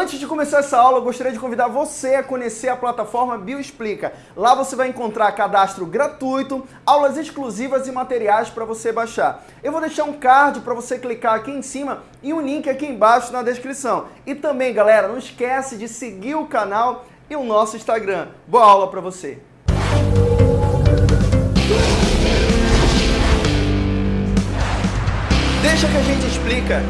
Antes de começar essa aula, eu gostaria de convidar você a conhecer a plataforma Bioexplica. Lá você vai encontrar cadastro gratuito, aulas exclusivas e materiais para você baixar. Eu vou deixar um card para você clicar aqui em cima e um link aqui embaixo na descrição. E também, galera, não esquece de seguir o canal e o nosso Instagram. Boa aula para você! Deixa que a gente explica.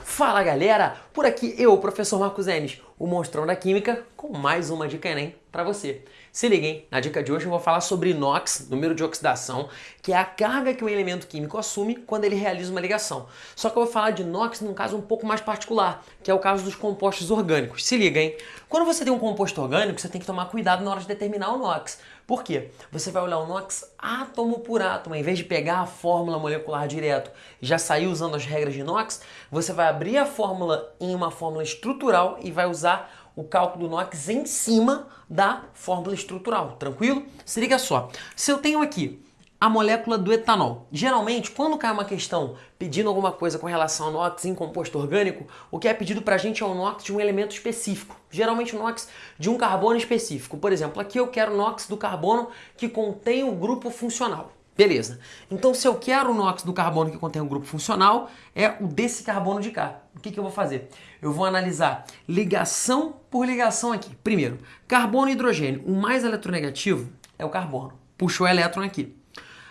Fala galera, por aqui eu, professor Marcos Enes, o monstrão da química, com mais uma dica Enem para você. Se liguem, na dica de hoje eu vou falar sobre inox, número de oxidação, que é a carga que um elemento químico assume quando ele realiza uma ligação. Só que eu vou falar de inox num caso um pouco mais particular, que é o caso dos compostos orgânicos. Se liga, hein? Quando você tem um composto orgânico, você tem que tomar cuidado na hora de determinar o NOx. Por quê? Você vai olhar o NOx átomo por átomo, em vez de pegar a fórmula molecular direto e já sair usando as regras de NOx, você vai abrir a fórmula em uma fórmula estrutural e vai usar o cálculo do NOx em cima da fórmula estrutural, tranquilo? Se liga só, se eu tenho aqui a molécula do etanol. Geralmente, quando cai uma questão pedindo alguma coisa com relação ao NOx em composto orgânico, o que é pedido para a gente é o NOx de um elemento específico. Geralmente o NOx de um carbono específico. Por exemplo, aqui eu quero NOx do carbono que contém o grupo funcional. Beleza. Então, se eu quero o NOx do carbono que contém o grupo funcional, é o desse carbono de cá. O que, que eu vou fazer? Eu vou analisar ligação por ligação aqui. Primeiro, carbono e hidrogênio. O mais eletronegativo é o carbono. Puxou o elétron aqui.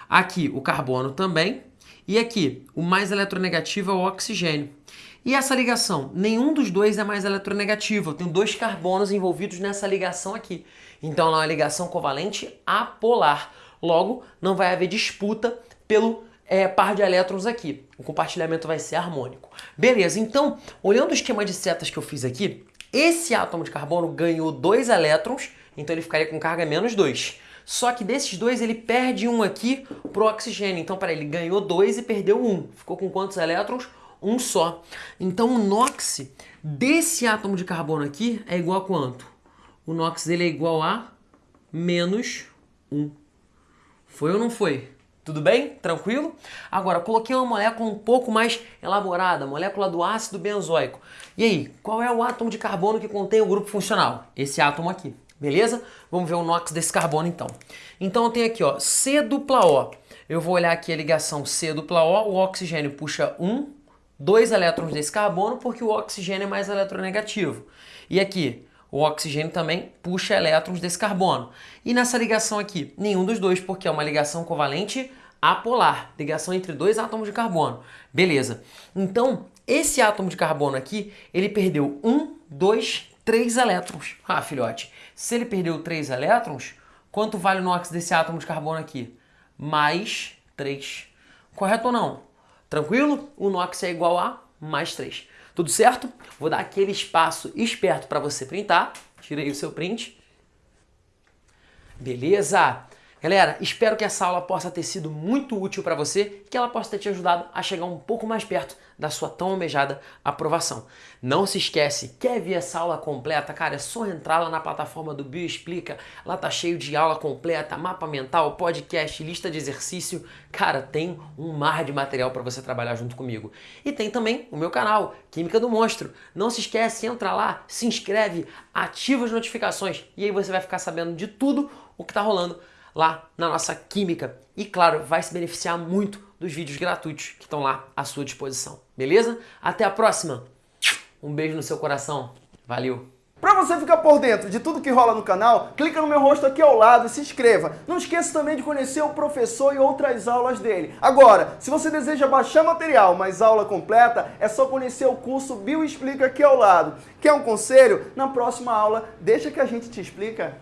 Aqui o carbono também. E aqui o mais eletronegativo é o oxigênio. E essa ligação? Nenhum dos dois é mais eletronegativo. Eu tenho dois carbonos envolvidos nessa ligação aqui. Então ela é uma ligação covalente apolar. Logo, não vai haver disputa pelo é, par de elétrons aqui. O compartilhamento vai ser harmônico. Beleza, então, olhando o esquema de setas que eu fiz aqui, esse átomo de carbono ganhou dois elétrons, então ele ficaria com carga menos 2. Só que desses dois ele perde um aqui pro oxigênio. Então, para ele ganhou dois e perdeu um. Ficou com quantos elétrons? Um só. Então, o NOx desse átomo de carbono aqui é igual a quanto? O NOx dele é igual a menos 1. Foi ou não foi? Tudo bem? Tranquilo? Agora, coloquei uma molécula um pouco mais elaborada, molécula do ácido benzoico. E aí, qual é o átomo de carbono que contém o grupo funcional? Esse átomo aqui. Beleza? Vamos ver o NOx desse carbono então. Então eu tenho aqui ó, C dupla O. Eu vou olhar aqui a ligação C dupla O, o oxigênio puxa 1, 2 elétrons desse carbono, porque o oxigênio é mais eletronegativo. E aqui, o oxigênio também puxa elétrons desse carbono. E nessa ligação aqui, nenhum dos dois, porque é uma ligação covalente apolar, ligação entre dois átomos de carbono. Beleza. Então, esse átomo de carbono aqui, ele perdeu 1, 2, 3 elétrons. Ah, filhote, se ele perdeu 3 elétrons, quanto vale o NOx desse átomo de carbono aqui? Mais 3. Correto ou não? Tranquilo? O NOx é igual a mais 3. Tudo certo? Vou dar aquele espaço esperto para você printar. Tirei o seu print. Beleza? Galera, espero que essa aula possa ter sido muito útil para você, que ela possa ter te ajudado a chegar um pouco mais perto da sua tão almejada aprovação. Não se esquece, quer ver essa aula completa? Cara, é só entrar lá na plataforma do Bioexplica, lá tá cheio de aula completa, mapa mental, podcast, lista de exercício. Cara, tem um mar de material para você trabalhar junto comigo. E tem também o meu canal, Química do Monstro. Não se esquece, entra lá, se inscreve, ativa as notificações e aí você vai ficar sabendo de tudo o que tá rolando lá na nossa química. E claro, vai se beneficiar muito dos vídeos gratuitos que estão lá à sua disposição. Beleza? Até a próxima. Um beijo no seu coração. Valeu! Para você ficar por dentro de tudo que rola no canal, clica no meu rosto aqui ao lado e se inscreva. Não esqueça também de conhecer o professor e outras aulas dele. Agora, se você deseja baixar material, mas aula completa, é só conhecer o curso Bioexplica aqui ao lado. Quer um conselho? Na próxima aula, deixa que a gente te explica.